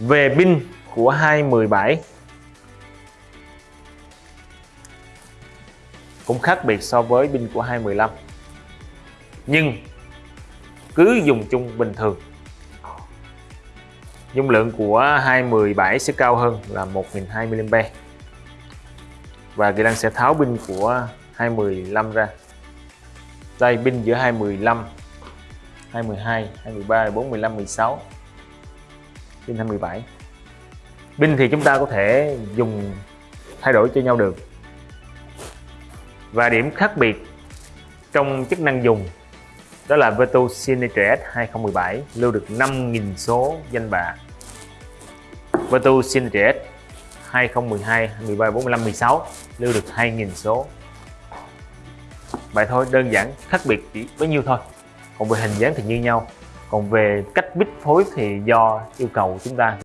về pin của 217 cũng khác biệt so với pin của 215 nhưng cứ dùng chung bình thường. Dung lượng của 217 sẽ cao hơn là 1020 mAh và Kỳ Lăng sẽ tháo pin của 215 ra. Đây, pin giữa 215 212 23 14 15 16 pin 27 pin thì chúng ta có thể dùng thay đổi cho nhau được. Và điểm khác biệt trong chức năng dùng đó là Veto Signature S 2017 lưu được 5.000 số danh bạ. Veto Signature S 2012 13 45 16 lưu được 2.000 số. Vậy thôi, đơn giản, khác biệt chỉ bấy nhiêu thôi. Còn về hình dáng thì như nhau còn về cách bit phối thì do yêu cầu chúng ta.